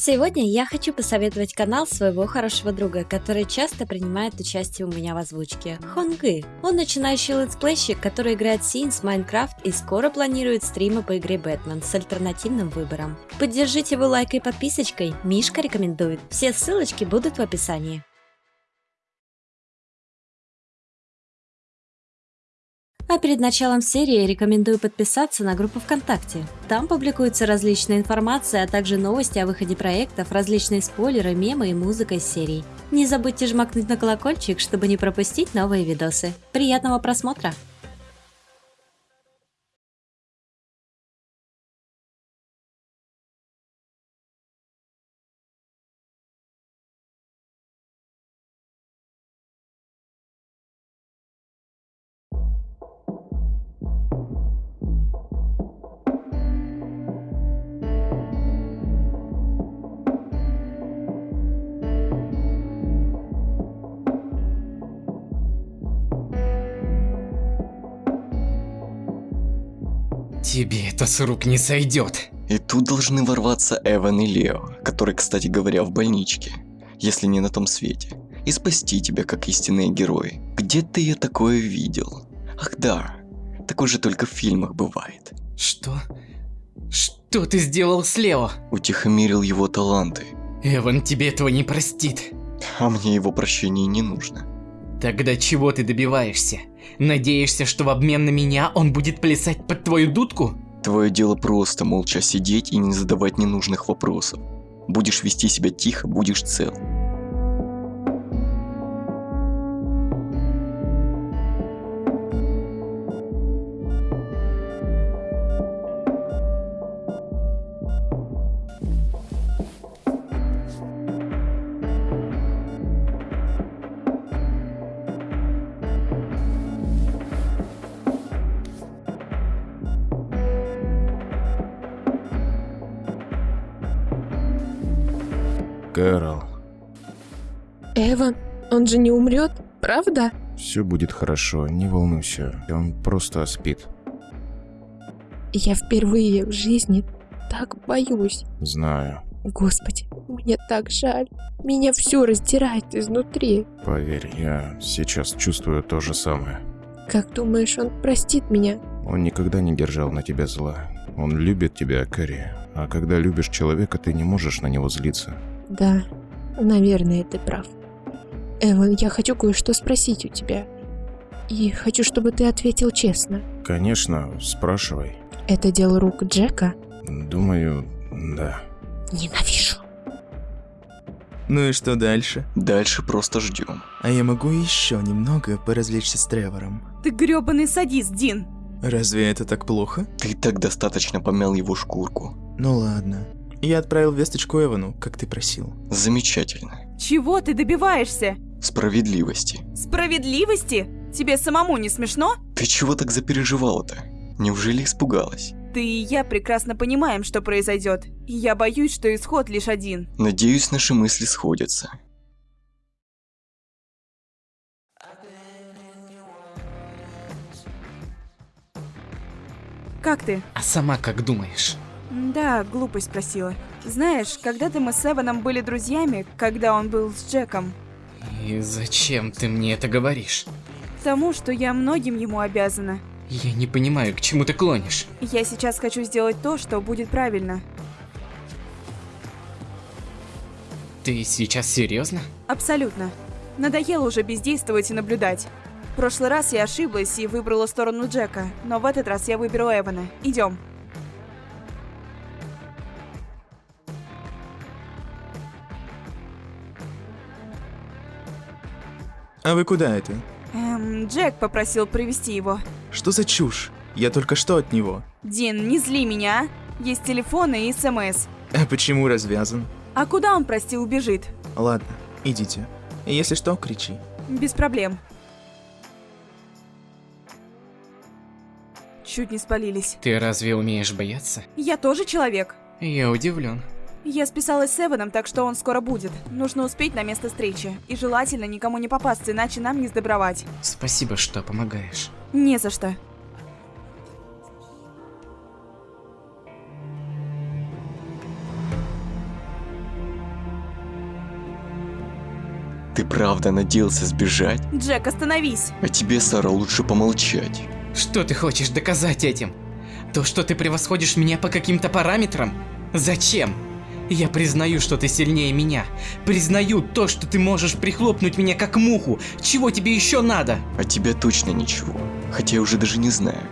Сегодня я хочу посоветовать канал своего хорошего друга, который часто принимает участие у меня в озвучке. Хонгы. Он начинающий летсплейщик, который играет Sims, Minecraft и скоро планирует стримы по игре Бэтмен с альтернативным выбором. Поддержите его лайкой и подписочкой, Мишка рекомендует. Все ссылочки будут в описании. А перед началом серии рекомендую подписаться на группу ВКонтакте. Там публикуется различная информация, а также новости о выходе проектов, различные спойлеры, мемы и музыка из серий. Не забудьте жмакнуть на колокольчик, чтобы не пропустить новые видосы. Приятного просмотра! Тебе это с рук не сойдет. И тут должны ворваться Эван и Лео, который, кстати говоря, в больничке, если не на том свете, и спасти тебя как истинные герои. Где ты я такое видел? Ах да, такое же только в фильмах бывает. Что? Что ты сделал с Лео? Утихомирил его таланты. Эван тебе этого не простит. А мне его прощения не нужно. Тогда чего ты добиваешься? Надеешься, что в обмен на меня он будет плясать под твою дудку? Твое дело просто молча сидеть и не задавать ненужных вопросов. Будешь вести себя тихо, будешь цел. Кэрол, Эван, он же не умрет, правда? все будет хорошо, не волнуйся. Он просто спит. Я впервые в жизни так боюсь. Знаю. Господи, мне так жаль. Меня все раздирает изнутри. Поверь, я сейчас чувствую то же самое. Как думаешь, он простит меня? Он никогда не держал на тебя зла. Он любит тебя, Кэрри. А когда любишь человека, ты не можешь на него злиться. Да, наверное, ты прав. Эван, я хочу кое-что спросить у тебя. И хочу, чтобы ты ответил честно. Конечно, спрашивай. Это дело рук Джека? Думаю, да. Ненавижу. Ну и что дальше? Дальше просто ждем. А я могу еще немного поразвлечься с Тревором. Ты грёбаный садист, Дин. Разве это так плохо? Ты так достаточно помял его шкурку. Ну ладно. Я отправил весточку Эвану, как ты просил. Замечательно. Чего ты добиваешься? Справедливости. Справедливости? Тебе самому не смешно? Ты чего так запереживала-то? Неужели испугалась? Ты и я прекрасно понимаем, что произойдет. И я боюсь, что исход лишь один. Надеюсь, наши мысли сходятся. Как ты? А сама как думаешь? Да, глупость спросила. Знаешь, когда-то мы с Эваном были друзьями, когда он был с Джеком. И зачем ты мне это говоришь? Тому, что я многим ему обязана. Я не понимаю, к чему ты клонишь. Я сейчас хочу сделать то, что будет правильно. Ты сейчас серьезно? Абсолютно. Надоело уже бездействовать и наблюдать. В прошлый раз я ошиблась и выбрала сторону Джека, но в этот раз я выберу Эвана. Идем. А вы куда это? Эм, Джек попросил привести его. Что за чушь? Я только что от него. Дин, не зли меня, а? Есть телефоны и СМС. А почему развязан? А куда он, прости, убежит? Ладно, идите. Если что, кричи. Без проблем. Чуть не спалились. Ты разве умеешь бояться? Я тоже человек. Я удивлен. Я списалась с Эваном, так что он скоро будет. Нужно успеть на место встречи. И желательно никому не попасться, иначе нам не сдобровать. Спасибо, что помогаешь. Не за что. Ты правда надеялся сбежать? Джек, остановись. А тебе, Сара, лучше помолчать. Что ты хочешь доказать этим? То, что ты превосходишь меня по каким-то параметрам? Зачем? Я признаю, что ты сильнее меня. Признаю то, что ты можешь прихлопнуть меня как муху. Чего тебе еще надо? А тебя точно ничего. Хотя я уже даже не знаю,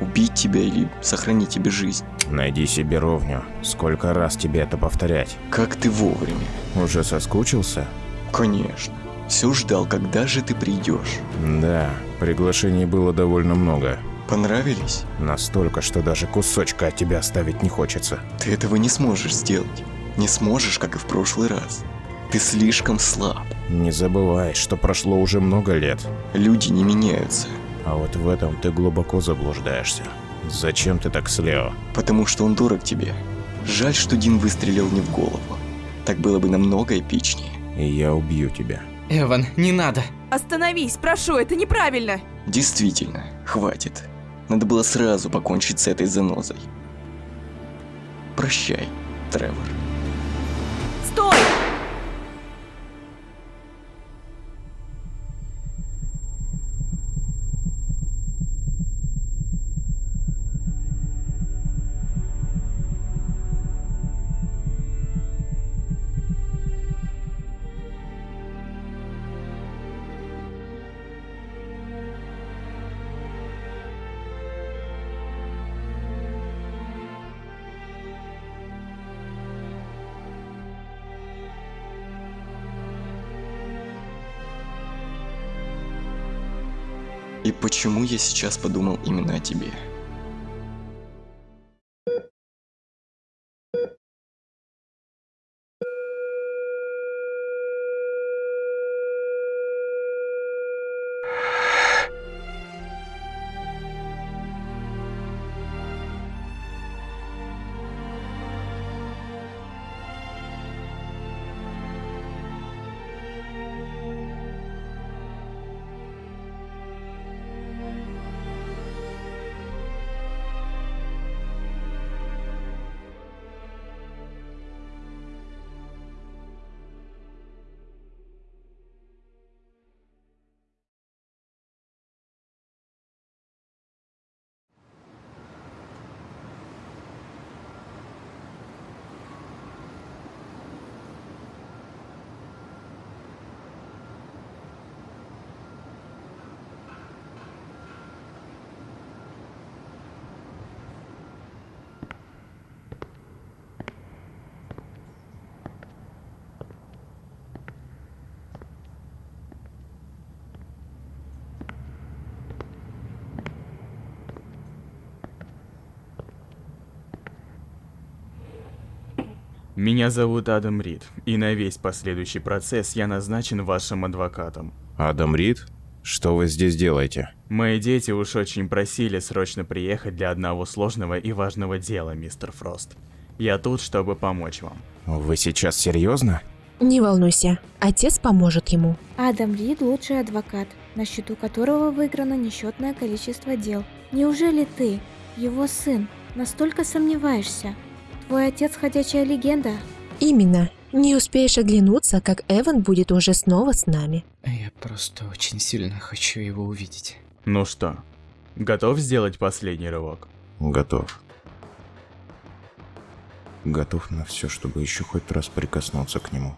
убить тебя или сохранить тебе жизнь. Найди себе ровню. Сколько раз тебе это повторять? Как ты вовремя. Уже соскучился? Конечно. Все ждал, когда же ты придешь. Да, приглашений было довольно много. Понравились? Настолько, что даже кусочка от тебя оставить не хочется. Ты этого не сможешь сделать. Не сможешь, как и в прошлый раз. Ты слишком слаб. Не забывай, что прошло уже много лет. Люди не меняются. А вот в этом ты глубоко заблуждаешься. Зачем ты так с Лео? Потому что он дорог тебе. Жаль, что Дин выстрелил не в голову. Так было бы намного эпичнее. И я убью тебя. Эван, не надо. Остановись, прошу, это неправильно! Действительно, хватит. Надо было сразу покончить с этой занозой. Прощай, Тревор. И почему я сейчас подумал именно о тебе? Меня зовут Адам Рид, и на весь последующий процесс я назначен вашим адвокатом. Адам Рид? Что вы здесь делаете? Мои дети уж очень просили срочно приехать для одного сложного и важного дела, мистер Фрост. Я тут, чтобы помочь вам. Вы сейчас серьезно? Не волнуйся, отец поможет ему. Адам Рид – лучший адвокат, на счету которого выиграно несчетное количество дел. Неужели ты, его сын, настолько сомневаешься? Твой отец – ходячая легенда. Именно. Не успеешь оглянуться, как Эван будет уже снова с нами. Я просто очень сильно хочу его увидеть. Ну что, готов сделать последний рывок? Готов. Готов на все, чтобы еще хоть раз прикоснуться к нему.